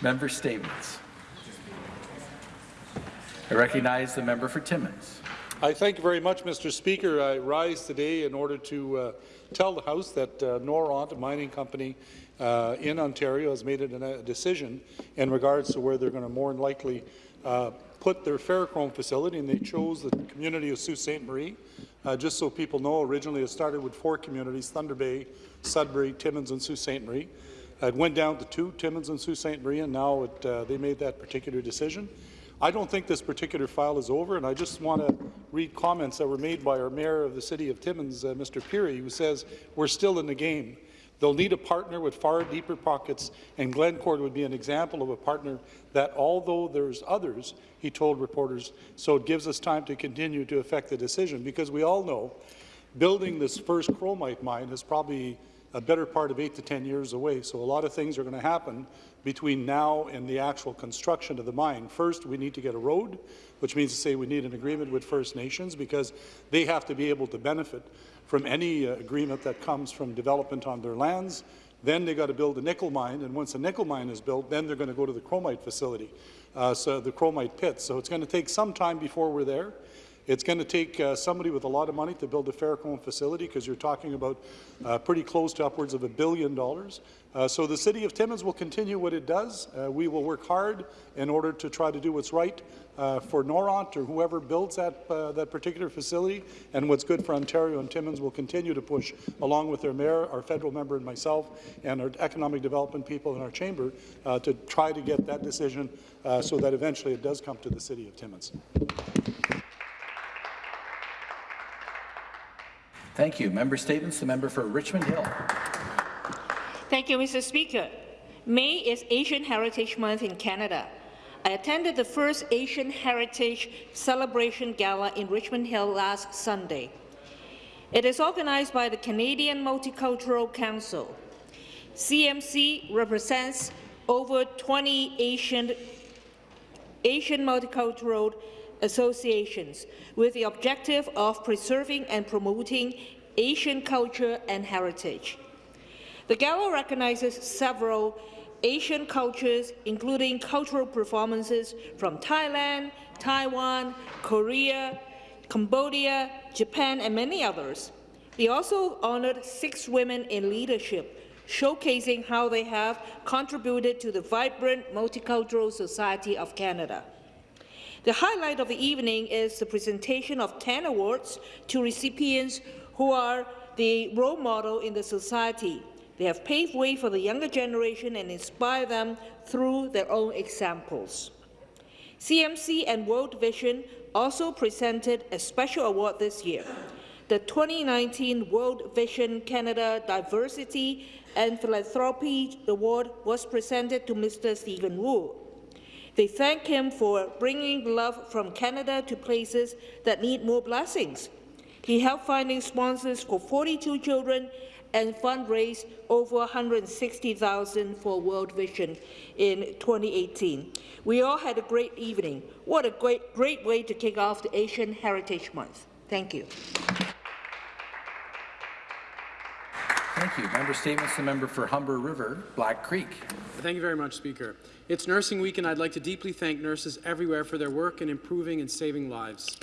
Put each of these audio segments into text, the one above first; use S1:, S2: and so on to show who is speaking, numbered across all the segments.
S1: Member statements. I recognize the member for Timmins.
S2: I thank you very much, Mr. Speaker. I rise today in order to uh, tell the House that uh, Noront, a mining company uh, in Ontario, has made a decision in regards to where they're going to more than likely uh, put their ferrochrome facility, and they chose the community of Sault Ste. Marie. Uh, just so people know, originally it started with four communities, Thunder Bay, Sudbury, Timmins, and Sault Ste. Marie. It went down to two, Timmins and Sault Ste. Marie, and now it, uh, they made that particular decision. I don't think this particular file is over, and I just want to read comments that were made by our mayor of the city of Timmins, uh, Mr. Pirie, who says, we're still in the game. They'll need a partner with far deeper pockets, and Glencore would be an example of a partner that, although there's others, he told reporters, so it gives us time to continue to affect the decision, because we all know building this first chromite mine is probably a better part of eight to 10 years away. So a lot of things are going to happen between now and the actual construction of the mine. First, we need to get a road, which means to say we need an agreement with First Nations because they have to be able to benefit from any uh, agreement that comes from development on their lands. Then they got to build a nickel mine, and once a nickel mine is built, then they're going to go to the chromite facility, uh, so the chromite pit. So it's going to take some time before we're there. It's going to take uh, somebody with a lot of money to build a ferrochrome facility because you're talking about uh, pretty close to upwards of a billion dollars. Uh, so the City of Timmins will continue what it does. Uh, we will work hard in order to try to do what's right uh, for Noront or whoever builds that, uh, that particular facility, and what's good for Ontario and Timmins will continue to push, along with their mayor, our federal member and myself, and our economic development people in our chamber, to try to get that decision so that eventually it does come to the City of Timmins.
S1: Thank you. Member statements. The member for Richmond Hill.
S3: Thank you, Mr. Speaker. May is Asian Heritage Month in Canada. I attended the first Asian Heritage Celebration Gala in Richmond Hill last Sunday. It is organized by the Canadian Multicultural Council. CMC represents over 20 Asian, Asian multicultural associations with the objective of preserving and promoting Asian culture and heritage. The gala recognizes several Asian cultures, including cultural performances from Thailand, Taiwan, Korea, Cambodia, Japan, and many others. They also honored six women in leadership, showcasing how they have contributed to the vibrant multicultural society of Canada. The highlight of the evening is the presentation of 10 awards to recipients who are the role model in the society. They have paved way for the younger generation and inspire them through their own examples. CMC and World Vision also presented a special award this year. The 2019 World Vision Canada Diversity and Philanthropy Award was presented to Mr. Stephen Wu. They thank him for bringing love from Canada to places that need more blessings. He helped finding sponsors for 42 children and fundraised over 160,000 for World Vision in 2018. We all had a great evening. What a great, great way to kick off the Asian Heritage Month. Thank you.
S1: Thank you. Member statements. The member for Humber River, Black Creek.
S4: Thank you very much, Speaker. It's Nursing Week, and I'd like to deeply thank nurses everywhere for their work in improving and saving lives.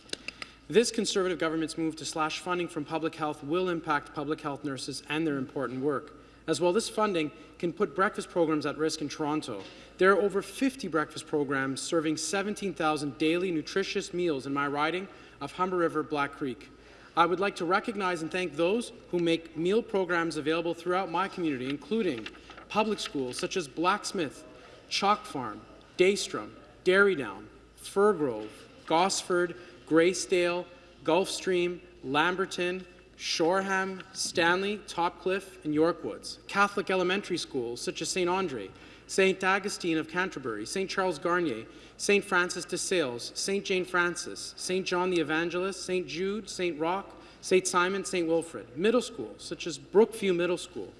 S4: This Conservative government's move to slash funding from public health will impact public health nurses and their important work. As well, this funding can put breakfast programs at risk in Toronto. There are over 50 breakfast programs serving 17,000 daily nutritious meals in my riding of Humber River Black Creek. I would like to recognize and thank those who make meal programs available throughout my community, including public schools such as Blacksmith, Chalk Farm, Daystrom, Derrydown, Firgrove, Gosford, Graysdale, Gulfstream, Lamberton, Shoreham, Stanley, Topcliffe, and Yorkwoods. Catholic elementary schools such as St. Andre, St. Augustine of Canterbury, St. Charles Garnier, St. Francis de Sales, St. Jane Francis, St. John the Evangelist, St. Jude, St. Roch, St. Simon, St. Wilfrid. Middle schools such as Brookview Middle School,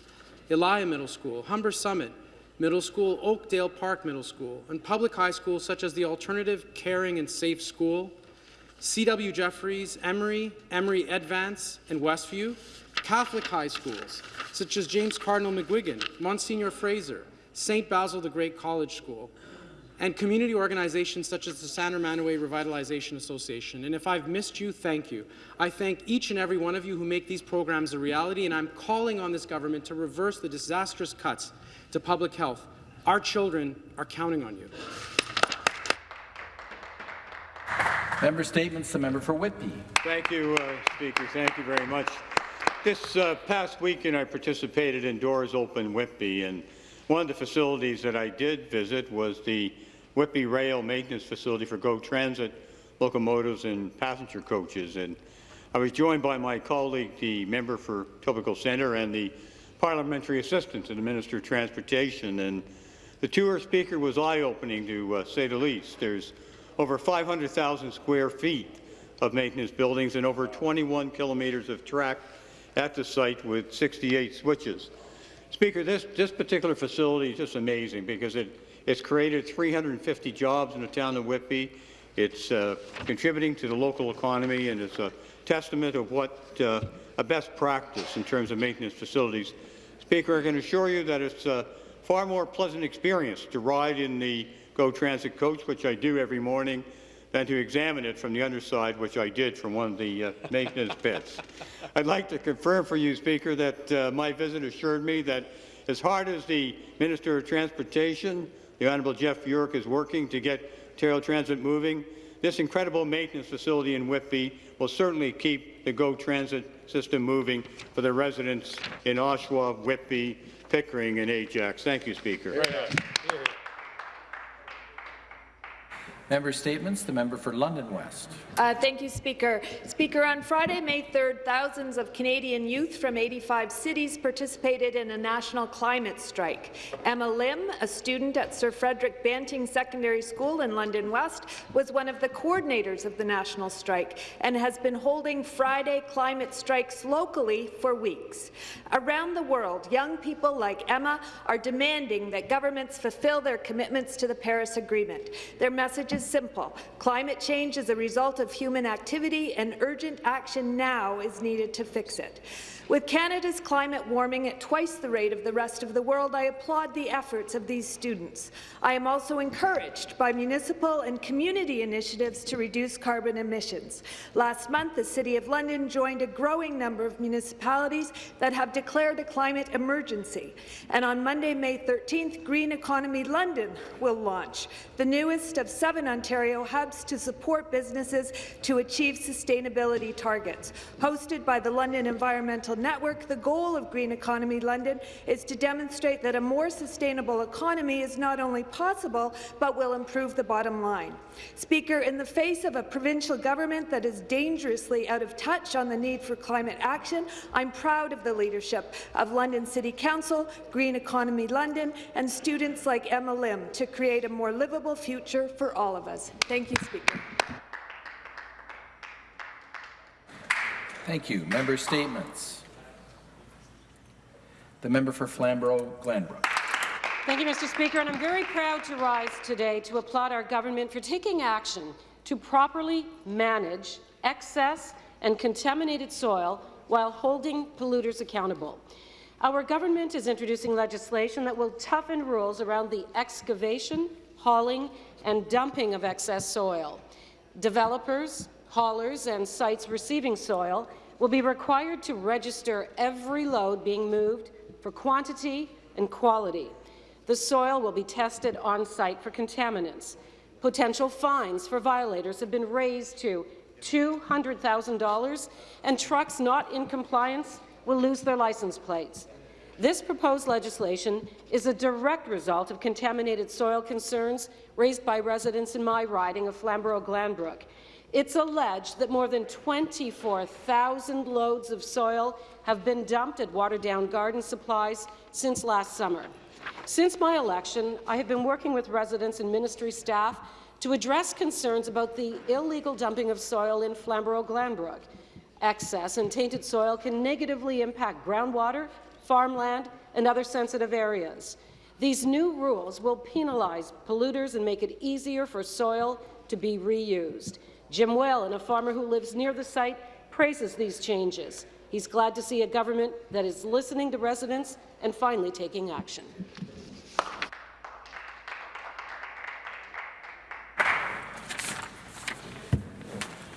S4: Elia Middle School, Humber Summit, Middle School, Oakdale Park Middle School, and public high schools such as the Alternative Caring and Safe School, C.W. Jefferys, Emery, Emery Advance, and Westview, Catholic high schools such as James Cardinal McGuigan, Monsignor Fraser, St. Basil the Great College School, and community organizations such as the San Romanoway Revitalization Association. And if I've missed you, thank you. I thank each and every one of you who make these programs a reality, and I'm calling on this government to reverse the disastrous cuts to public health. Our children are counting on you.
S1: Member statements, the member for Whitby.
S5: Thank you, uh, Speaker. Thank you very much. This uh, past weekend, I participated in Doors Open Whitby, and one of the facilities that I did visit was the Whitby Rail Maintenance Facility for GO Transit locomotives and passenger coaches. And I was joined by my colleague, the member for Etobicoke Centre, and the parliamentary assistant to the Minister of Transportation. And the tour, Speaker, was eye-opening, to uh, say the least. There's over 500,000 square feet of maintenance buildings and over 21 kilometres of track at the site with 68 switches. Speaker, this, this particular facility is just amazing because it, it's created 350 jobs in the town of Whitby. It's uh, contributing to the local economy and it's a testament of what uh, a best practice in terms of maintenance facilities. Speaker, I can assure you that it's a far more pleasant experience to ride in the GO Transit coach, which I do every morning, than to examine it from the underside, which I did from one of the uh, maintenance pits. I'd like to confirm for you, Speaker, that uh, my visit assured me that as hard as the Minister of Transportation, the Honourable Jeff Yurek, is working to get Ontario Transit moving, this incredible maintenance facility in Whitby will certainly keep the GO Transit system moving for the residents in Oshawa, Whitby, Pickering, and Ajax. Thank you, Speaker.
S1: Member statements, the member for London West.
S6: Uh, thank you, Speaker. Speaker, on Friday, May 3rd, thousands of Canadian youth from 85 cities participated in a national climate strike. Emma Lim, a student at Sir Frederick Banting Secondary School in London West, was one of the coordinators of the national strike and has been holding Friday climate strikes locally for weeks. Around the world, young people like Emma are demanding that governments fulfill their commitments to the Paris Agreement. Their message is simple. Climate change is a result of human activity, and urgent action now is needed to fix it. With Canada's climate warming at twice the rate of the rest of the world, I applaud the efforts of these students. I am also encouraged by municipal and community initiatives to reduce carbon emissions. Last month, the City of London joined a growing number of municipalities that have declared a climate emergency. And on Monday, May 13th, Green Economy London will launch, the newest of seven Ontario hubs to support businesses to achieve sustainability targets. Hosted by the London Environmental Network, the goal of Green Economy London is to demonstrate that a more sustainable economy is not only possible, but will improve the bottom line. Speaker, in the face of a provincial government that is dangerously out of touch on the need for climate action, I'm proud of the leadership of London City Council, Green Economy London, and students like Emma Lim to create a more livable future for all of us. Thank you, Speaker.
S1: Thank you. Member statements. The member for Flamborough-Glanbrook.
S7: Thank you, Mr. Speaker, and I'm very proud to rise today to applaud our government for taking action to properly manage excess and contaminated soil while holding polluters accountable. Our government is introducing legislation that will toughen rules around the excavation, hauling and dumping of excess soil. Developers, haulers and sites receiving soil will be required to register every load being moved for quantity and quality. The soil will be tested on-site for contaminants. Potential fines for violators have been raised to $200,000, and trucks not in compliance will lose their license plates. This proposed legislation is a direct result of contaminated soil concerns raised by residents in my riding of Flamborough-Glanbrook. It's alleged that more than 24,000 loads of soil have been dumped at Waterdown Garden Supplies since last summer. Since my election, I have been working with residents and ministry staff to address concerns about the illegal dumping of soil in Flamborough-Glanbrook. Excess and tainted soil can negatively impact groundwater, farmland, and other sensitive areas. These new rules will penalize polluters and make it easier for soil to be reused. Jim Whalen, a farmer who lives near the site, praises these changes. He's glad to see a government that is listening to residents and finally taking action.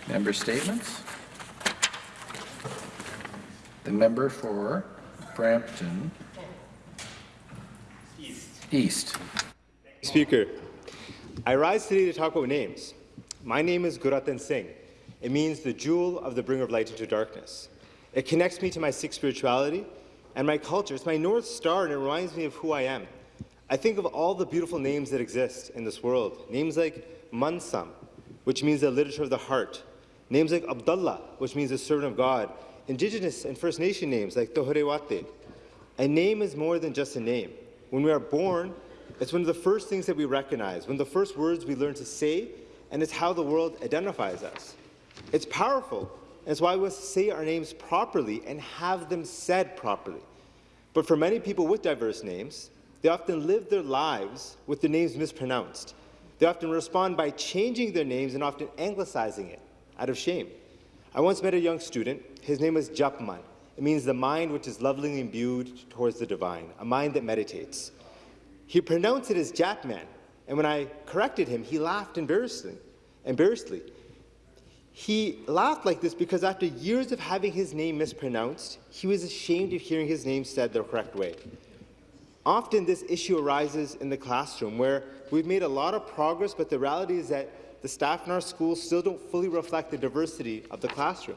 S1: Member statements. The member for Brampton East.
S8: Speaker, I rise today to talk about names. My name is Gurratan Singh. It means the jewel of the bringer of light into darkness. It connects me to my Sikh spirituality and my culture. It's my North Star and it reminds me of who I am. I think of all the beautiful names that exist in this world. Names like Mansam, which means the literature of the heart. Names like Abdullah, which means the servant of God. Indigenous and First Nation names like Tohorewate. A name is more than just a name. When we are born, it's one of the first things that we recognize, one of the first words we learn to say, and it's how the world identifies us. It's powerful, and it's why we must say our names properly and have them said properly. But for many people with diverse names, they often live their lives with the names mispronounced. They often respond by changing their names and often anglicizing it out of shame. I once met a young student. His name was Japman. It means the mind which is lovingly imbued towards the divine, a mind that meditates. He pronounced it as Japman, and when I corrected him, he laughed embarrassingly. embarrassedly. He laughed like this because after years of having his name mispronounced, he was ashamed of hearing his name said the correct way. Often this issue arises in the classroom where we've made a lot of progress, but the reality is that the staff in our schools still don't fully reflect the diversity of the classroom.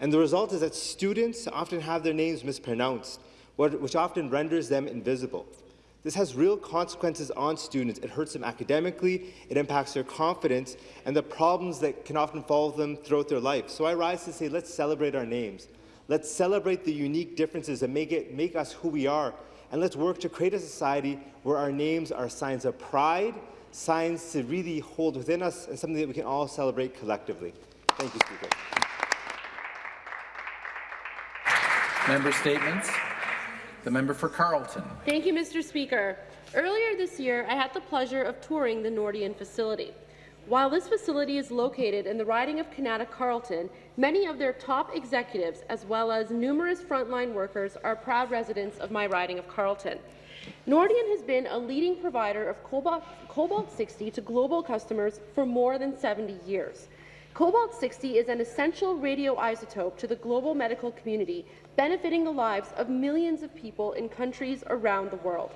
S8: And the result is that students often have their names mispronounced, which often renders them invisible. This has real consequences on students. It hurts them academically, it impacts their confidence, and the problems that can often follow them throughout their life. So I rise to say, let's celebrate our names. Let's celebrate the unique differences that make, it, make us who we are, and let's work to create a society where our names are signs of pride, signs to really hold within us, and something that we can all celebrate collectively. Thank you, Speaker.
S1: Member statements. The member for Carleton.
S9: Thank you, Mr. Speaker. Earlier this year, I had the pleasure of touring the Nordion facility. While this facility is located in the riding of Kanata Carleton, many of their top executives, as well as numerous frontline workers, are proud residents of my riding of Carleton. Nordion has been a leading provider of Cobalt, Cobalt 60 to global customers for more than 70 years. Cobalt 60 is an essential radioisotope to the global medical community, benefiting the lives of millions of people in countries around the world.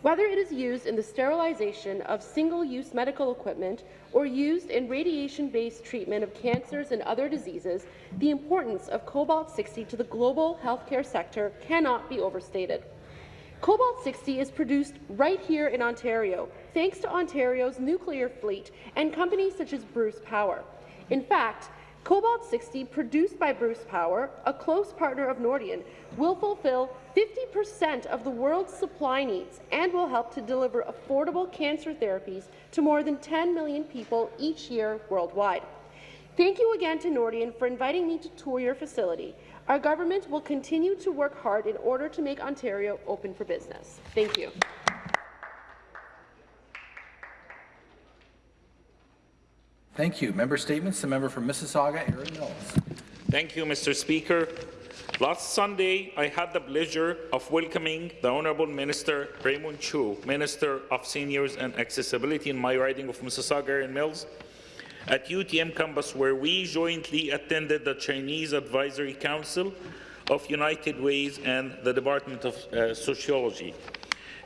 S9: Whether it is used in the sterilization of single-use medical equipment or used in radiation-based treatment of cancers and other diseases, the importance of Cobalt-60 to the global healthcare sector cannot be overstated. Cobalt-60 is produced right here in Ontario, thanks to Ontario's nuclear fleet and companies such as Bruce Power. In fact, Cobalt-60, produced by Bruce Power, a close partner of Nordion, will fulfill 50% of the world's supply needs and will help to deliver affordable cancer therapies to more than 10 million people each year worldwide. Thank you again to Nordion for inviting me to tour your facility. Our government will continue to work hard in order to make Ontario open for business. Thank you.
S1: Thank you. Member statements. The member for Mississauga, Erin Mills.
S10: Thank you, Mr. Speaker. Last Sunday, I had the pleasure of welcoming the Honourable Minister Raymond Cho, Minister of Seniors and Accessibility in my riding of Mississauga Erin Mills, at UTM campus where we jointly attended the Chinese Advisory Council of United Ways and the Department of uh, Sociology.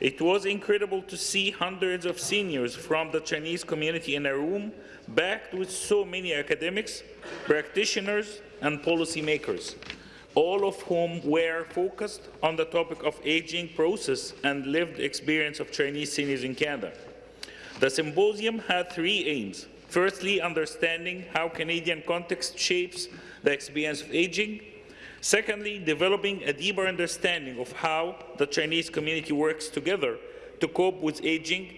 S10: It was incredible to see hundreds of seniors from the Chinese community in a room backed with so many academics, practitioners, and policymakers, all of whom were focused on the topic of aging process and lived experience of Chinese seniors in Canada. The symposium had three aims. Firstly, understanding how Canadian context shapes the experience of aging. Secondly, developing a deeper understanding of how the Chinese community works together to cope with aging.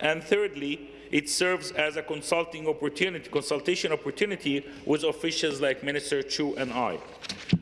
S10: And thirdly, it serves as a consulting opportunity, consultation opportunity with officials like Minister Cho and I.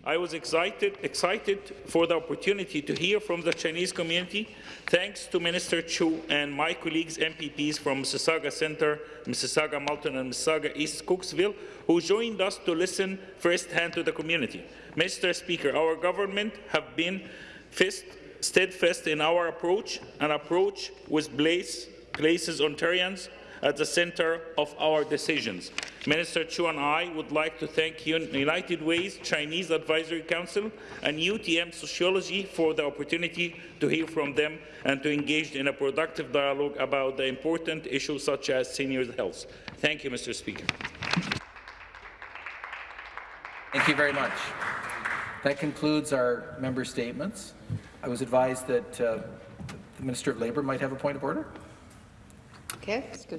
S10: I was excited, excited for the opportunity to hear from the Chinese community, thanks to Minister Cho and my colleagues MPPs from Mississauga Centre, Mississauga Malton and Mississauga East Cooksville, who joined us to listen firsthand to the community. Mr. Speaker, our government have been fist, steadfast in our approach, an approach with place, places Ontarians at the centre of our decisions. Minister Cho and I would like to thank Un- United Way's Chinese Advisory Council and UTM Sociology for the opportunity to hear from them and to engage in a productive dialogue about the important issues such as seniors' health. Thank you, Mr. Speaker.
S1: Thank you very much. That concludes our member statements. I was advised that uh, the Minister of Labour might have a point of order.
S11: Okay, that's good.